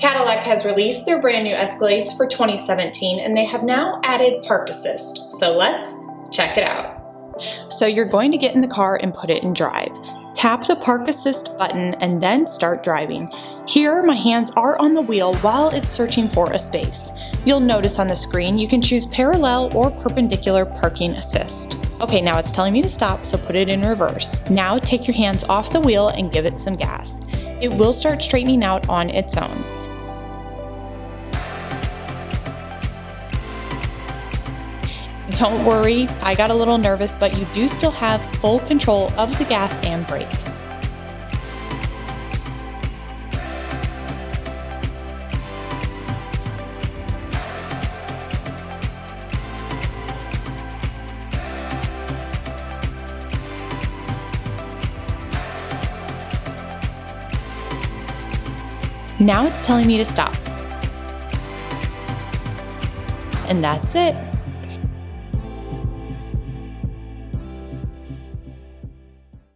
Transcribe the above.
Cadillac has released their brand new Escalades for 2017 and they have now added Park Assist. So let's check it out. So you're going to get in the car and put it in drive. Tap the Park Assist button and then start driving. Here, my hands are on the wheel while it's searching for a space. You'll notice on the screen you can choose parallel or perpendicular parking assist. Okay, now it's telling me to stop, so put it in reverse. Now take your hands off the wheel and give it some gas. It will start straightening out on its own. Don't worry, I got a little nervous, but you do still have full control of the gas and brake. Now it's telling me to stop. And that's it.